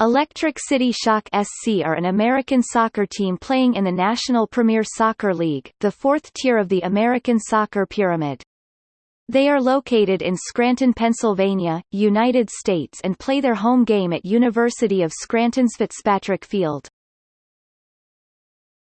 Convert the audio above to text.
Electric City Shock SC are an American soccer team playing in the National Premier Soccer League, the fourth tier of the American soccer pyramid. They are located in Scranton, Pennsylvania, United States and play their home game at University of Scranton's Fitzpatrick Field.